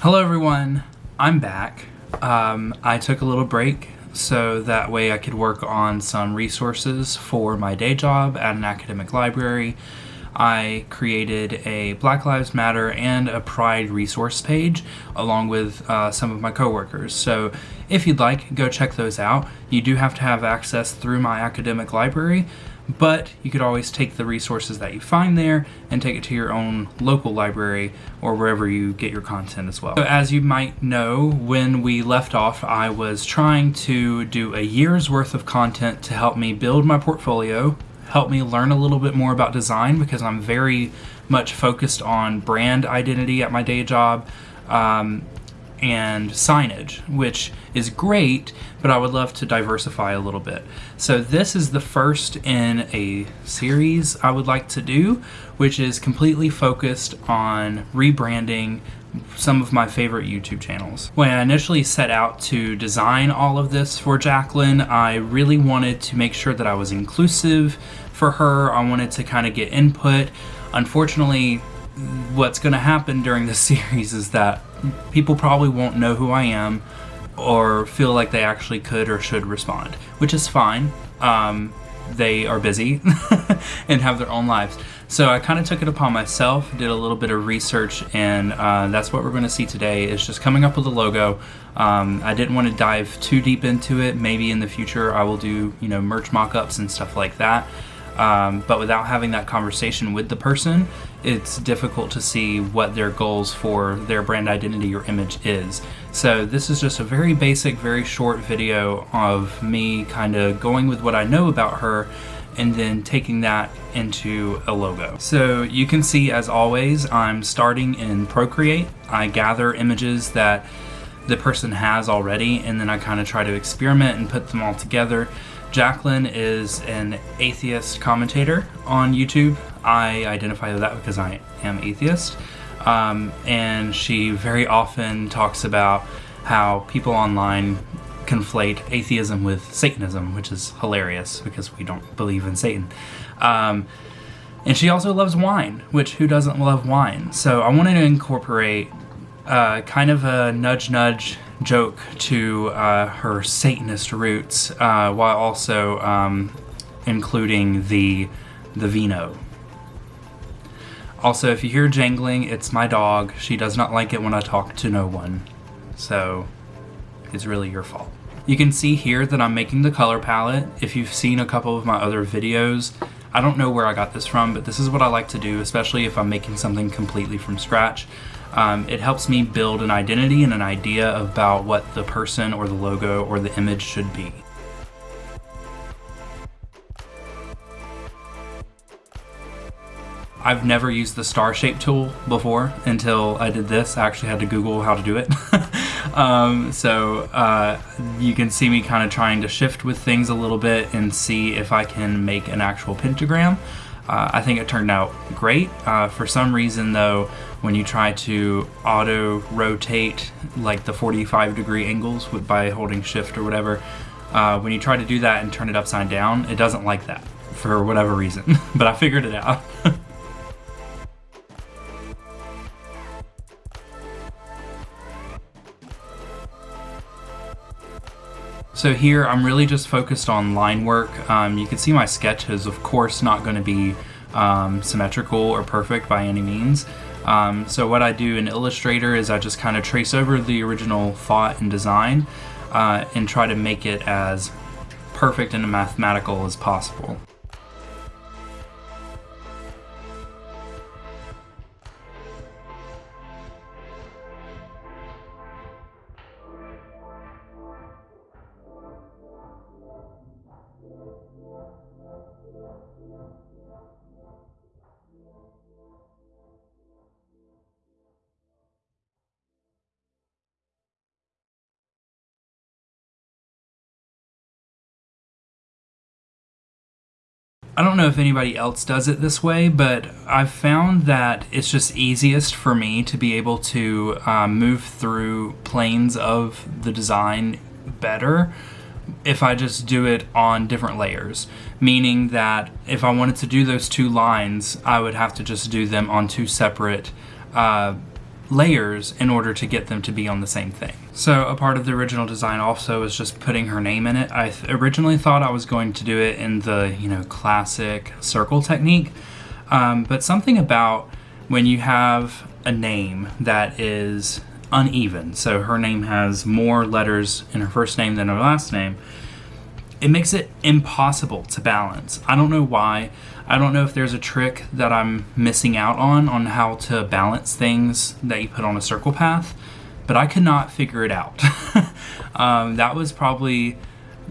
Hello everyone, I'm back. Um, I took a little break so that way I could work on some resources for my day job at an academic library. I created a Black Lives Matter and a Pride resource page along with uh, some of my coworkers. So if you'd like, go check those out. You do have to have access through my academic library, but you could always take the resources that you find there and take it to your own local library or wherever you get your content as well. So as you might know, when we left off, I was trying to do a year's worth of content to help me build my portfolio help me learn a little bit more about design because I'm very much focused on brand identity at my day job um, and signage, which is great, but I would love to diversify a little bit. So this is the first in a series I would like to do, which is completely focused on rebranding some of my favorite YouTube channels. When I initially set out to design all of this for Jacqueline, I really wanted to make sure that I was inclusive for her. I wanted to kind of get input. Unfortunately, what's going to happen during this series is that people probably won't know who I am or feel like they actually could or should respond, which is fine. Um, they are busy and have their own lives. So I kind of took it upon myself, did a little bit of research, and uh, that's what we're going to see today is just coming up with a logo. Um, I didn't want to dive too deep into it. Maybe in the future I will do, you know, merch mock-ups and stuff like that. Um, but without having that conversation with the person, it's difficult to see what their goals for their brand identity or image is. So this is just a very basic, very short video of me kind of going with what I know about her and then taking that into a logo. So you can see as always, I'm starting in Procreate. I gather images that the person has already and then I kind of try to experiment and put them all together. Jacqueline is an atheist commentator on YouTube. I identify with that because I am atheist. Um, and she very often talks about how people online conflate atheism with Satanism, which is hilarious because we don't believe in Satan. Um, and she also loves wine, which who doesn't love wine? So I wanted to incorporate uh, kind of a nudge nudge joke to uh, her Satanist roots, uh, while also um, including the the vino. Also, if you hear jangling, it's my dog. She does not like it when I talk to no one, so it's really your fault. You can see here that I'm making the color palette. If you've seen a couple of my other videos, I don't know where I got this from, but this is what I like to do, especially if I'm making something completely from scratch. Um, it helps me build an identity and an idea about what the person or the logo or the image should be. I've never used the star shape tool before until I did this. I actually had to Google how to do it. um, so uh, you can see me kind of trying to shift with things a little bit and see if I can make an actual pentagram. Uh, I think it turned out great. Uh, for some reason though, when you try to auto rotate like the 45 degree angles with, by holding shift or whatever, uh, when you try to do that and turn it upside down, it doesn't like that for whatever reason, but I figured it out. So here I'm really just focused on line work. Um, you can see my sketch is of course not going to be um, symmetrical or perfect by any means. Um, so what I do in Illustrator is I just kind of trace over the original thought and design uh, and try to make it as perfect and mathematical as possible. I don't know if anybody else does it this way, but I've found that it's just easiest for me to be able to um, move through planes of the design better if I just do it on different layers. Meaning that if I wanted to do those two lines, I would have to just do them on two separate uh, layers in order to get them to be on the same thing. So a part of the original design also is just putting her name in it. I th- originally thought I was going to do it in the, you know, classic circle technique, um, but something about when you have a name that is uneven, so her name has more letters in her first name than her last name, it makes it impossible to balance. I don't know why. I don't know if there's a trick that I'm missing out on on how to balance things that you put on a circle path, but I could not figure it out. um, that was probably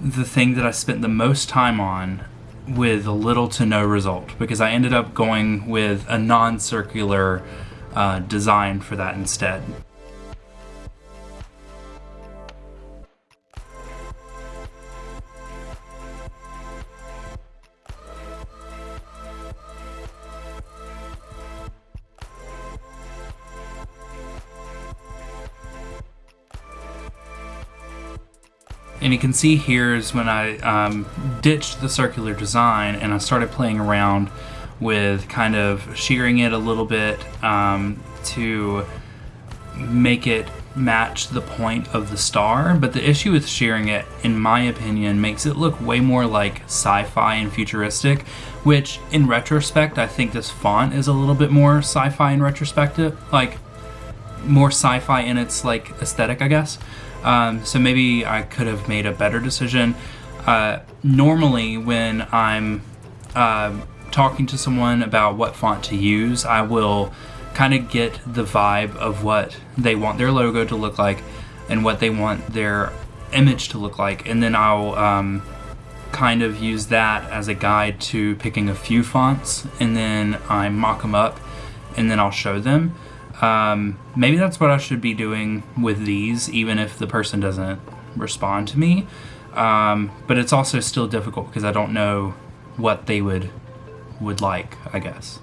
the thing that I spent the most time on with a little to no result because I ended up going with a non-circular uh, design for that instead. And you can see here is when I um, ditched the circular design and I started playing around with kind of shearing it a little bit um, to make it match the point of the star. But the issue with shearing it, in my opinion, makes it look way more like sci-fi and futuristic, which in retrospect, I think this font is a little bit more sci-fi in retrospective, like more sci-fi in its like aesthetic, I guess. Um, so maybe I could have made a better decision. Uh, normally, when I'm uh, talking to someone about what font to use, I will kind of get the vibe of what they want their logo to look like and what they want their image to look like, and then I'll um, kind of use that as a guide to picking a few fonts, and then I mock them up, and then I'll show them. Um, maybe that's what I should be doing with these, even if the person doesn't respond to me. Um, but it's also still difficult because I don't know what they would would like, I guess.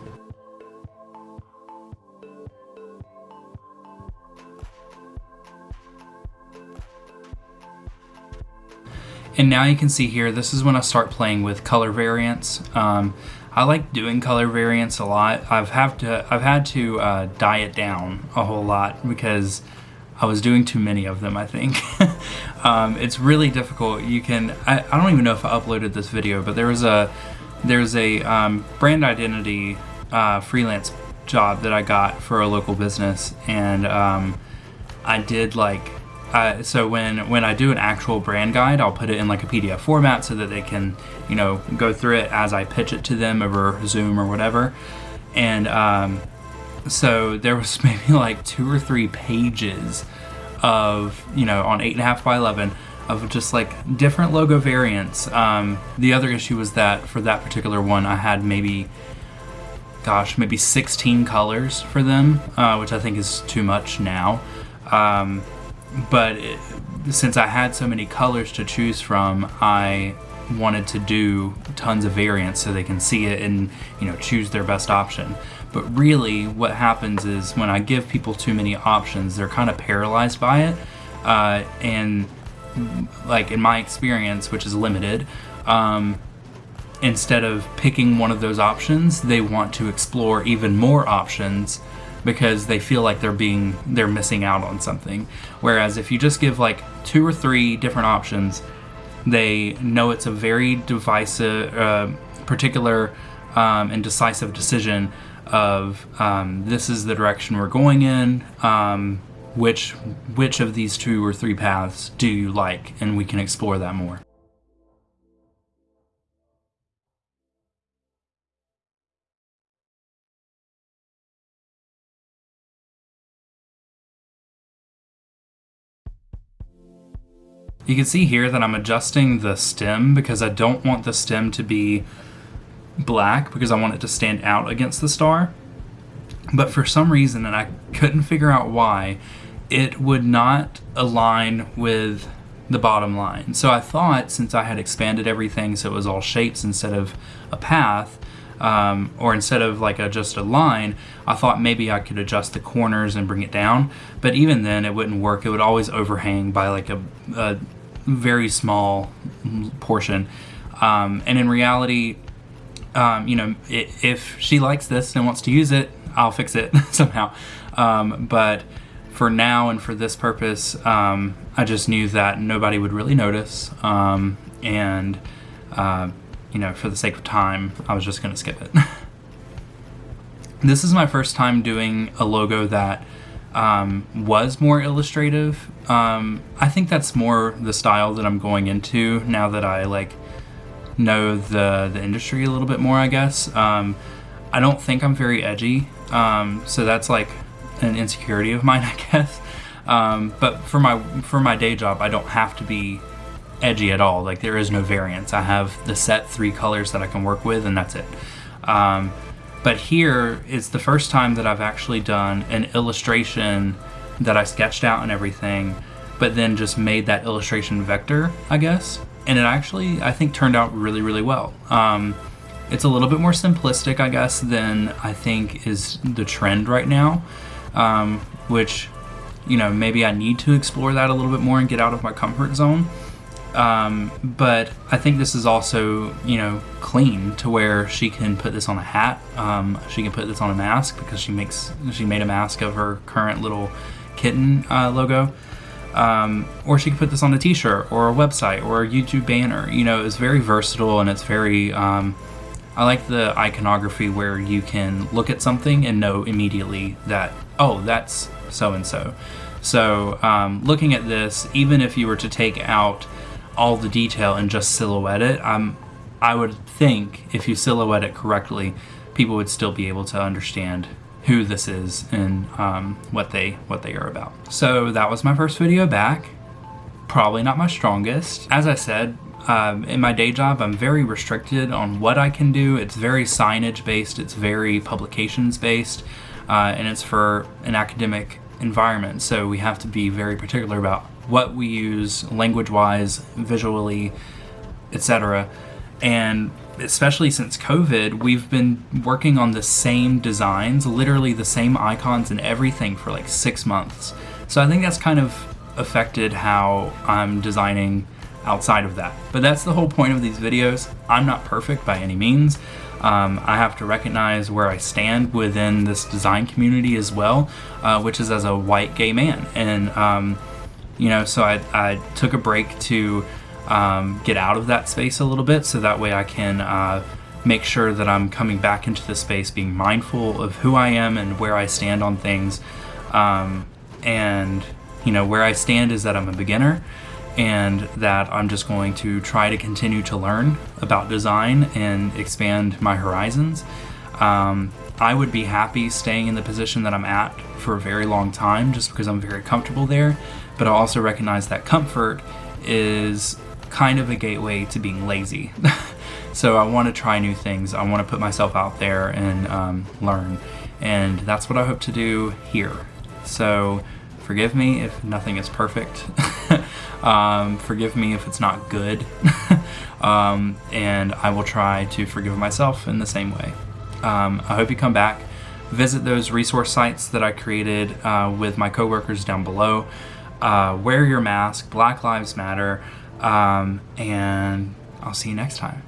And now you can see here, this is when I start playing with color variants. Um, I like doing color variants a lot. I've have to I've had to uh, diet down a whole lot because I was doing too many of them. I think um, it's really difficult. You can I, I don't even know if I uploaded this video, but there was a there's a um, brand identity uh, freelance job that I got for a local business, and um, I did like uh, so when when I do an actual brand guide, I'll put it in like a PDF format so that they can, you know, go through it as I pitch it to them over Zoom or whatever. And um, so there was maybe like two or three pages of, you know, on eight and a half by eleven of just like different logo variants. Um, the other issue was that for that particular one, I had maybe, gosh, maybe 16 colors for them, uh, which I think is too much now. Um, but it, since I had so many colors to choose from, I wanted to do tons of variants so they can see it and you know choose their best option. But really, what happens is when I give people too many options, they're kind of paralyzed by it, uh, and like in my experience, which is limited. Um, instead of picking one of those options, they want to explore even more options because they feel like they're being they're missing out on something. Whereas if you just give like two or three different options, they know it's a very divisive, uh, particular, um, and decisive decision of um, this is the direction we're going in. Um, which which of these two or three paths do you like, and we can explore that more. You can see here that I'm adjusting the stem because I don't want the stem to be black because I want it to stand out against the star. But for some reason, and I couldn't figure out why, it would not align with the bottom line. So I thought since I had expanded everything so it was all shapes instead of a path, um, or instead of like a, just a line, I thought maybe I could adjust the corners and bring it down. But even then, it wouldn't work. It would always overhang by like a, a very small portion. Um, and in reality, um, you know, it, if she likes this and wants to use it, I'll fix it somehow. Um, but for now and for this purpose, um, I just knew that nobody would really notice. Um, and, uh, you know, for the sake of time, I was just going to skip it. this is my first time doing a logo that um, was more illustrative. Um, I think that's more the style that I'm going into now that I like know the the industry a little bit more. I guess um, I don't think I'm very edgy, um, so that's like an insecurity of mine, I guess. Um, but for my for my day job, I don't have to be edgy at all. Like there is no variance. I have the set three colors that I can work with, and that's it. But here is the first time that I've actually done an illustration that I sketched out and everything, but then just made that illustration vector, I guess. And it actually, I think, turned out really, really well. Um, it's a little bit more simplistic, I guess, than I think is the trend right now, um, which, you know, maybe I need to explore that a little bit more and get out of my comfort zone. Um, but I think this is also, you know, clean to where she can put this on a hat. Um, she can put this on a mask because she makes she made a mask of her current little kitten uh, logo. Um, or she could put this on a T-shirt or a website or a YouTube banner. You know, it's very versatile and it's very. Um, I like the iconography where you can look at something and know immediately that oh, that's so and so. So looking at this, even if you were to take out all the detail and just silhouette it, I'm, I would think if you silhouette it correctly, people would still be able to understand who this is and um, what they what they are about. So that was my first video back. Probably not my strongest. As I said, um, in my day job, I'm very restricted on what I can do. It's very signage based. It's very publications based, uh, and it's for an academic environment. So we have to be very particular about what we use language-wise, visually, etc. And especially since COVID, we've been working on the same designs, literally the same icons and everything for like six months. So I think that's kind of affected how I'm designing outside of that. But that's the whole point of these videos. I'm not perfect by any means. Um, I have to recognize where I stand within this design community as well, uh, which is as a white gay man. And um, you know, so I, I took a break to um, get out of that space a little bit so that way I can uh, make sure that I'm coming back into the space being mindful of who I am and where I stand on things. Um, and, you know, where I stand is that I'm a beginner and that I'm just going to try to continue to learn about design and expand my horizons. Um, I would be happy staying in the position that I'm at for a very long time just because I'm very comfortable there but I also recognize that comfort is kind of a gateway to being lazy. so I want to try new things. I want to put myself out there and um, learn. And that's what I hope to do here. So forgive me if nothing is perfect. um, forgive me if it's not good. um, and I will try to forgive myself in the same way. Um, I hope you come back. Visit those resource sites that I created uh, with my coworkers down below uh, wear your mask, Black Lives Matter, um, and I'll see you next time.